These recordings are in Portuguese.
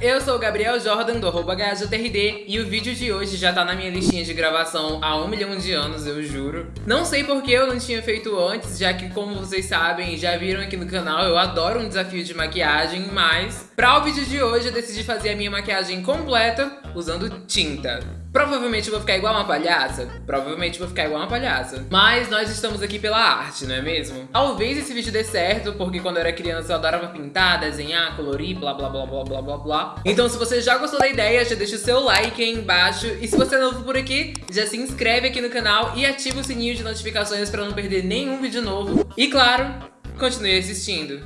Eu sou o Gabriel Jordan do HJTRD e o vídeo de hoje já tá na minha listinha de gravação há um milhão de anos, eu juro. Não sei porque eu não tinha feito antes, já que como vocês sabem, já viram aqui no canal, eu adoro um desafio de maquiagem, mas pra o vídeo de hoje eu decidi fazer a minha maquiagem completa usando tinta. Provavelmente vou ficar igual uma palhaça, provavelmente vou ficar igual uma palhaça. Mas nós estamos aqui pela arte, não é mesmo? Talvez esse vídeo dê certo, porque quando eu era criança eu adorava pintar, desenhar, colorir, blá blá blá blá blá blá blá. Então se você já gostou da ideia, já deixa o seu like aí embaixo. E se você é novo por aqui, já se inscreve aqui no canal e ativa o sininho de notificações pra não perder nenhum vídeo novo. E claro, continue assistindo.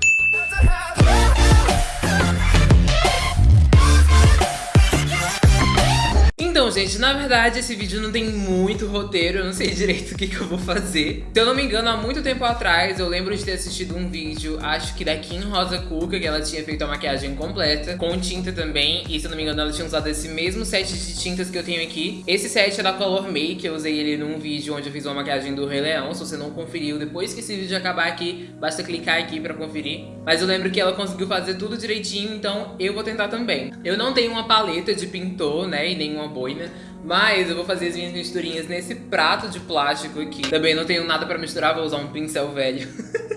Gente, na verdade esse vídeo não tem muito roteiro, eu não sei direito o que, que eu vou fazer. Se eu não me engano, há muito tempo atrás, eu lembro de ter assistido um vídeo, acho que da Kim Rosa Cuca, que ela tinha feito a maquiagem completa, com tinta também, e se eu não me engano ela tinha usado esse mesmo set de tintas que eu tenho aqui. Esse set é da Color Make, eu usei ele num vídeo onde eu fiz uma maquiagem do Rei Leão, se você não conferiu, depois que esse vídeo acabar aqui, basta clicar aqui pra conferir. Mas eu lembro que ela conseguiu fazer tudo direitinho, então eu vou tentar também. Eu não tenho uma paleta de pintor, né, e nenhuma boina, mas eu vou fazer as minhas misturinhas nesse prato de plástico aqui. Também não tenho nada pra misturar, vou usar um pincel velho.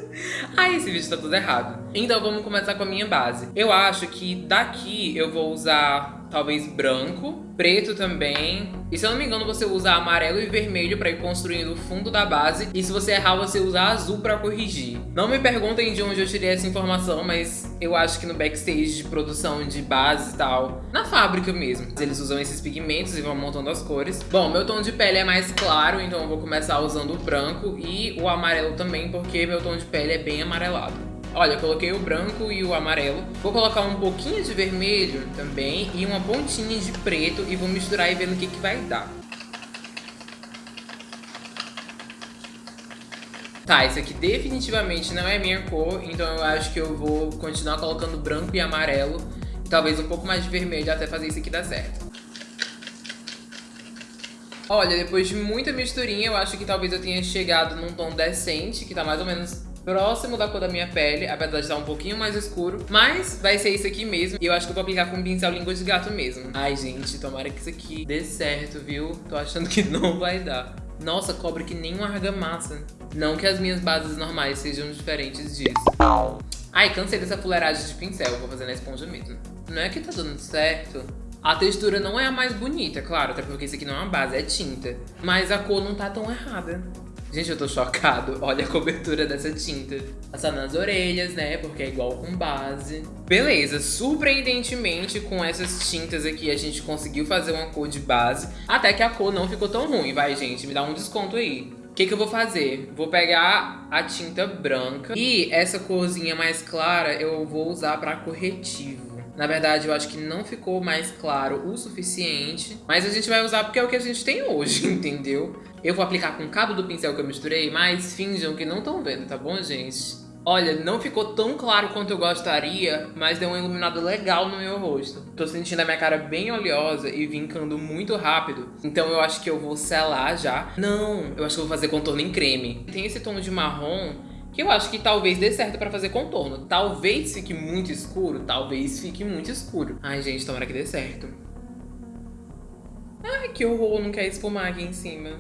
Ai, esse vídeo tá tudo errado. Então vamos começar com a minha base. Eu acho que daqui eu vou usar talvez branco, preto também. E se eu não me engano, você usa amarelo e vermelho pra ir construindo o fundo da base. E se você errar, você usa azul pra corrigir. Não me perguntem de onde eu tirei essa informação, mas eu acho que no backstage de produção de base e tal, na fábrica mesmo. Eles usam esses pigmentos e vão montando as cores. Bom, meu tom de pele é mais claro, então eu vou começar usando o branco e o amarelo também, porque meu tom de pele é bem amarelado. Olha, eu coloquei o branco e o amarelo. Vou colocar um pouquinho de vermelho também e uma pontinha de preto e vou misturar e ver no que, que vai dar. Tá, esse aqui definitivamente não é minha cor, então eu acho que eu vou continuar colocando branco e amarelo. Talvez um pouco mais de vermelho até fazer isso aqui dar certo. Olha, depois de muita misturinha, eu acho que talvez eu tenha chegado num tom decente, que tá mais ou menos próximo da cor da minha pele, apesar de estar um pouquinho mais escuro. Mas vai ser isso aqui mesmo. E eu acho que eu vou aplicar com um pincel língua de gato mesmo. Ai, gente, tomara que isso aqui dê certo, viu? Tô achando que não vai dar. Nossa, cobre que nem uma argamassa. Não que as minhas bases normais sejam diferentes disso. Ai, cansei dessa fuleiragem de pincel. Vou fazer na esponja mesmo. Não é que tá dando certo. A textura não é a mais bonita, claro, até porque isso aqui não é uma base, é tinta. Mas a cor não tá tão errada. Gente, eu tô chocado. Olha a cobertura dessa tinta. Passar nas orelhas, né? Porque é igual com base. Beleza, surpreendentemente com essas tintas aqui a gente conseguiu fazer uma cor de base. Até que a cor não ficou tão ruim. Vai, gente, me dá um desconto aí. O que, que eu vou fazer? Vou pegar a tinta branca e essa corzinha mais clara eu vou usar para corretivo. Na verdade, eu acho que não ficou mais claro o suficiente, mas a gente vai usar porque é o que a gente tem hoje, entendeu? Eu vou aplicar com o cabo do pincel que eu misturei, mas finjam que não estão vendo, tá bom, gente? Olha, não ficou tão claro quanto eu gostaria, mas deu uma iluminada legal no meu rosto. Tô sentindo a minha cara bem oleosa e vincando muito rápido, então eu acho que eu vou selar já. Não, eu acho que eu vou fazer contorno em creme. Tem esse tom de marrom que eu acho que talvez dê certo pra fazer contorno. Talvez fique muito escuro, talvez fique muito escuro. Ai, gente, tomara que dê certo. Ai, que horror, não quer esfumar aqui em cima.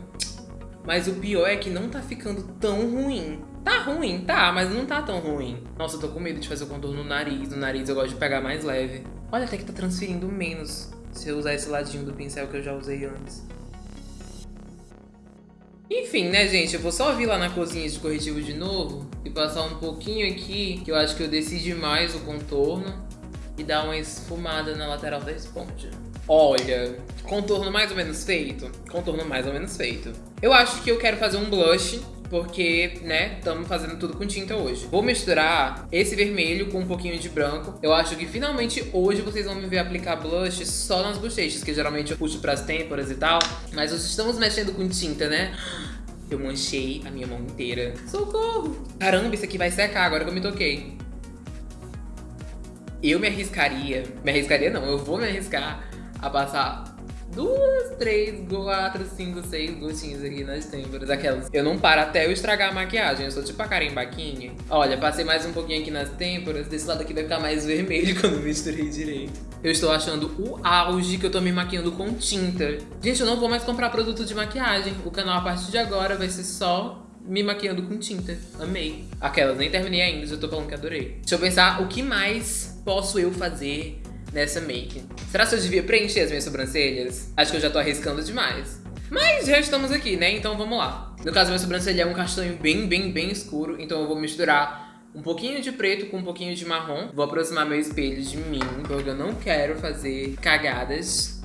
Mas o pior é que não tá ficando tão ruim. Tá ruim, tá, mas não tá tão ruim. Nossa, eu tô com medo de fazer o contorno no nariz. No nariz eu gosto de pegar mais leve. Olha, até que tá transferindo menos se eu usar esse ladinho do pincel que eu já usei antes. Enfim, né, gente? Eu vou só vir lá na cozinha de corretivo de novo e passar um pouquinho aqui, que eu acho que eu decidi mais o contorno e dar uma esfumada na lateral da esponja. Olha, contorno mais ou menos feito? Contorno mais ou menos feito. Eu acho que eu quero fazer um blush, porque, né, estamos fazendo tudo com tinta hoje. Vou misturar esse vermelho com um pouquinho de branco. Eu acho que finalmente hoje vocês vão me ver aplicar blush só nas bochechas, que geralmente eu puxo pras têmporas e tal. Mas nós estamos mexendo com tinta, né? Eu manchei a minha mão inteira. Socorro! Caramba, isso aqui vai secar agora que eu me toquei. Eu me arriscaria... Me arriscaria não, eu vou me arriscar a passar duas, três, quatro, cinco, seis gotinhos aqui nas têmporas. Aquelas. Eu não paro até eu estragar a maquiagem. Eu sou tipo a Karen Baquini. Olha, passei mais um pouquinho aqui nas têmporas. Desse lado aqui vai ficar mais vermelho quando misturei direito. Eu estou achando o auge que eu tô me maquiando com tinta. Gente, eu não vou mais comprar produto de maquiagem. O canal a partir de agora vai ser só me maquiando com tinta. Amei. Aquelas, nem terminei ainda, já tô falando que adorei. Deixa eu pensar o que mais posso eu fazer nessa make. Será que eu devia preencher as minhas sobrancelhas? Acho que eu já tô arriscando demais. Mas já estamos aqui, né? Então vamos lá. No caso, minha sobrancelha é um castanho bem, bem, bem escuro. Então eu vou misturar um pouquinho de preto com um pouquinho de marrom. Vou aproximar meu espelho de mim, porque eu não quero fazer cagadas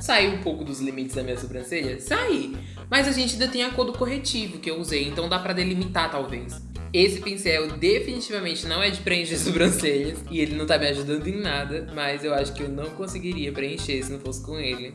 saiu um pouco dos limites da minha sobrancelha? Saí. Mas a gente ainda tem a cor do corretivo que eu usei, então dá pra delimitar talvez. Esse pincel definitivamente não é de preencher sobrancelhas e ele não tá me ajudando em nada, mas eu acho que eu não conseguiria preencher se não fosse com ele.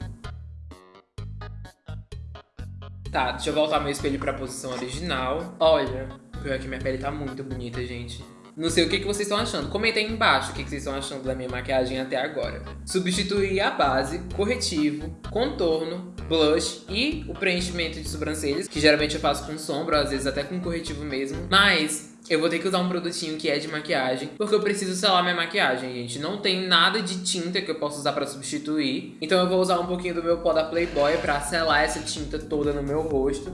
Tá, deixa eu voltar meu espelho pra posição original. Olha, pior que minha pele tá muito bonita, gente. Não sei o que, que vocês estão achando. Comenta aí embaixo o que, que vocês estão achando da minha maquiagem até agora. Substituir a base, corretivo, contorno, blush e o preenchimento de sobrancelhas, que geralmente eu faço com sombra, às vezes até com corretivo mesmo. Mas eu vou ter que usar um produtinho que é de maquiagem, porque eu preciso selar minha maquiagem, gente. Não tem nada de tinta que eu possa usar pra substituir. Então eu vou usar um pouquinho do meu pó da Playboy pra selar essa tinta toda no meu rosto.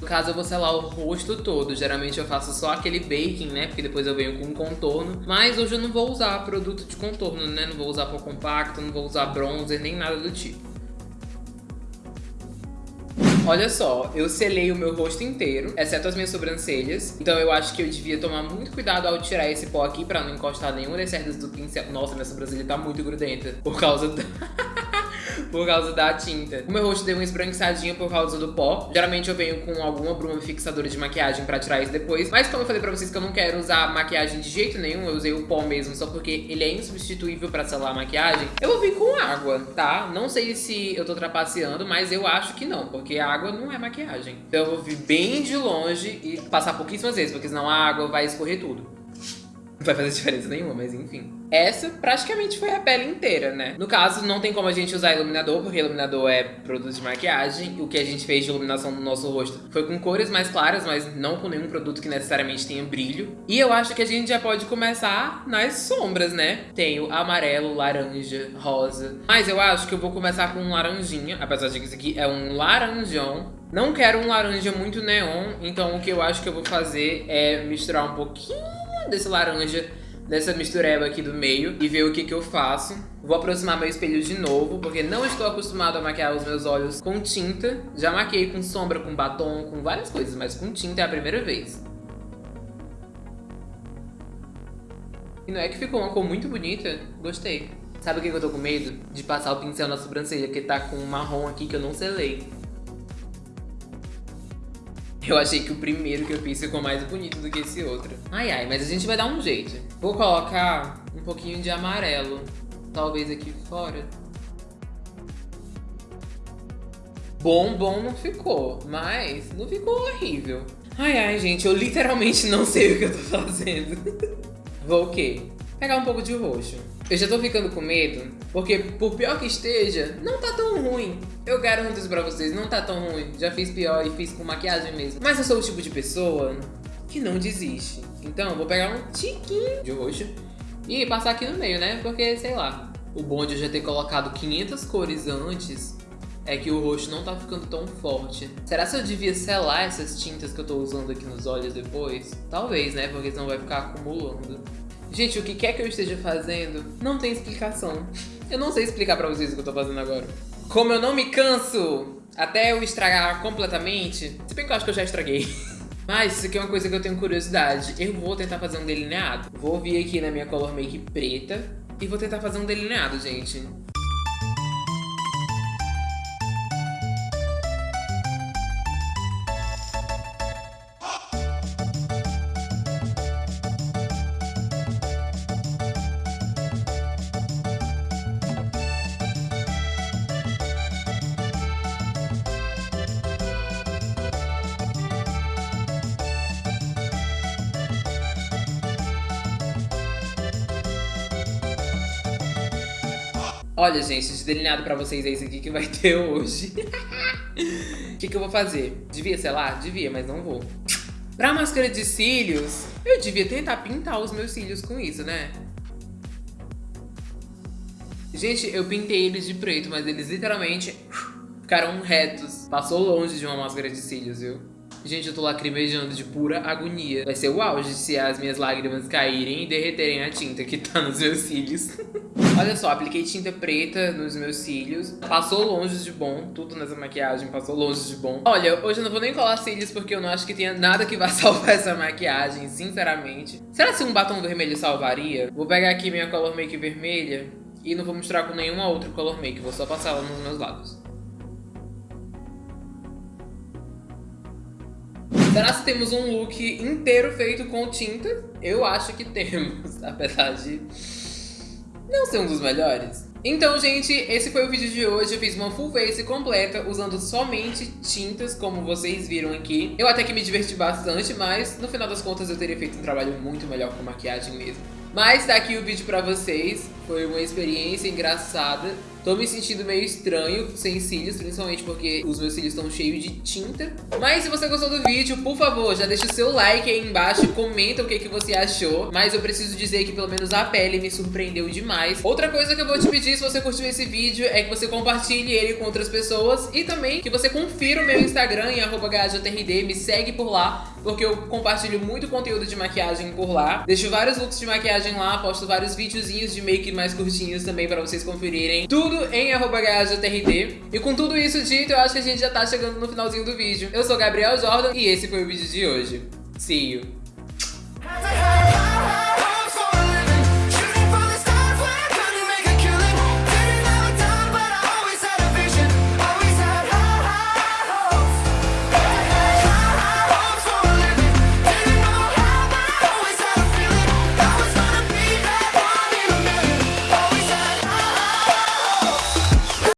No caso, eu vou selar o rosto todo. Geralmente eu faço só aquele baking, né? Porque depois eu venho com contorno. Mas hoje eu não vou usar produto de contorno, né? Não vou usar pó compacto, não vou usar bronzer, nem nada do tipo. Olha só, eu selei o meu rosto inteiro, exceto as minhas sobrancelhas. Então eu acho que eu devia tomar muito cuidado ao tirar esse pó aqui pra não encostar nenhuma das cerdas do pincel. Nossa, minha sobrancelha tá muito grudenta por causa da... por causa da tinta. O meu rosto deu uma esbranquiçadinha por causa do pó. Geralmente eu venho com alguma bruma fixadora de maquiagem pra tirar isso depois. Mas como eu falei pra vocês que eu não quero usar maquiagem de jeito nenhum, eu usei o pó mesmo só porque ele é insubstituível pra selar a maquiagem. Eu vou vir com água, tá? Não sei se eu tô trapaceando, mas eu acho que não, porque a água não é maquiagem. Então eu vou vir bem de longe e passar pouquíssimas vezes, porque senão a água vai escorrer tudo. Não vai fazer diferença nenhuma, mas enfim. Essa praticamente foi a pele inteira, né? No caso, não tem como a gente usar iluminador, porque iluminador é produto de maquiagem. O que a gente fez de iluminação no nosso rosto foi com cores mais claras, mas não com nenhum produto que necessariamente tenha brilho. E eu acho que a gente já pode começar nas sombras, né? Tenho amarelo, laranja, rosa. Mas eu acho que eu vou começar com um laranjinha, apesar de que isso aqui é um laranjão. Não quero um laranja muito neon, então o que eu acho que eu vou fazer é misturar um pouquinho desse laranja, dessa mistureba aqui do meio e ver o que que eu faço. Vou aproximar meu espelho de novo, porque não estou acostumado a maquiar os meus olhos com tinta. Já maquiei com sombra, com batom, com várias coisas, mas com tinta é a primeira vez. E não é que ficou uma cor muito bonita? Gostei. Sabe o que eu tô com medo? De passar o pincel na sobrancelha, porque tá com um marrom aqui que eu não selei. Eu achei que o primeiro que eu fiz ficou mais bonito do que esse outro. Ai, ai, mas a gente vai dar um jeito. Vou colocar um pouquinho de amarelo, talvez aqui fora. Bom, bom não ficou, mas não ficou horrível. Ai, ai, gente, eu literalmente não sei o que eu tô fazendo. Vou o quê? Pegar um pouco de roxo. Eu já tô ficando com medo, porque por pior que esteja, não tá tão ruim. Eu garanto isso pra vocês, não tá tão ruim. Já fiz pior e fiz com maquiagem mesmo. Mas eu sou o tipo de pessoa que não desiste. Então, vou pegar um tiquinho de roxo e passar aqui no meio, né? Porque, sei lá, o bom de eu já ter colocado 500 cores antes é que o roxo não tá ficando tão forte. Será que eu devia selar essas tintas que eu tô usando aqui nos olhos depois? Talvez, né? Porque senão vai ficar acumulando. Gente, o que quer que eu esteja fazendo não tem explicação. Eu não sei explicar pra vocês o que eu tô fazendo agora. Como eu não me canso até eu estragar completamente, se bem que eu acho que eu já estraguei. Mas isso aqui é uma coisa que eu tenho curiosidade. Eu vou tentar fazer um delineado. Vou vir aqui na minha color make preta e vou tentar fazer um delineado, gente. Olha, gente, de delineado pra vocês é esse aqui que vai ter hoje. O que, que eu vou fazer? Devia lá, Devia, mas não vou. Pra máscara de cílios, eu devia tentar pintar os meus cílios com isso, né? Gente, eu pintei eles de preto, mas eles literalmente ficaram retos. Passou longe de uma máscara de cílios, viu? Gente, eu tô lacrimejando de pura agonia. Vai ser o auge se as minhas lágrimas caírem e derreterem a tinta que tá nos meus cílios. Olha só, apliquei tinta preta nos meus cílios. Passou longe de bom. Tudo nessa maquiagem passou longe de bom. Olha, hoje eu não vou nem colar cílios porque eu não acho que tenha nada que vá salvar essa maquiagem, sinceramente. Será que um batom vermelho salvaria? Vou pegar aqui minha Color Make vermelha e não vou misturar com nenhuma outra Color Make. Vou só passar ela nos meus lados. Será que temos um look inteiro feito com tinta? Eu acho que temos, apesar de não ser um dos melhores. Então, gente, esse foi o vídeo de hoje. Eu fiz uma full face completa usando somente tintas, como vocês viram aqui. Eu até que me diverti bastante, mas no final das contas eu teria feito um trabalho muito melhor com maquiagem mesmo. Mas tá aqui o vídeo pra vocês. Foi uma experiência engraçada. Tô me sentindo meio estranho sem cílios, principalmente porque os meus cílios estão cheios de tinta. Mas se você gostou do vídeo, por favor, já deixa o seu like aí embaixo comenta o que, que você achou. Mas eu preciso dizer que pelo menos a pele me surpreendeu demais. Outra coisa que eu vou te pedir se você curtiu esse vídeo é que você compartilhe ele com outras pessoas e também que você confira o meu Instagram em @gajtrd, me segue por lá, porque eu compartilho muito conteúdo de maquiagem por lá. Deixo vários looks de maquiagem lá, posto vários videozinhos de make mais curtinhos também pra vocês conferirem. Tudo tudo em arroba E com tudo isso dito, eu acho que a gente já tá chegando no finalzinho do vídeo. Eu sou Gabriel Jordan e esse foi o vídeo de hoje. See you!